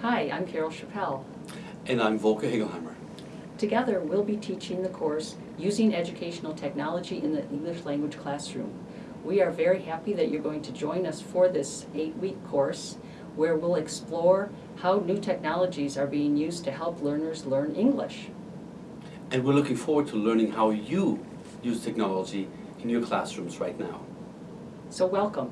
Hi, I'm Carol Chapelle. And I'm Volker Hegelheimer. Together, we'll be teaching the course Using Educational Technology in the English Language Classroom. We are very happy that you're going to join us for this eight-week course where we'll explore how new technologies are being used to help learners learn English. And we're looking forward to learning how you use technology in your classrooms right now. So welcome.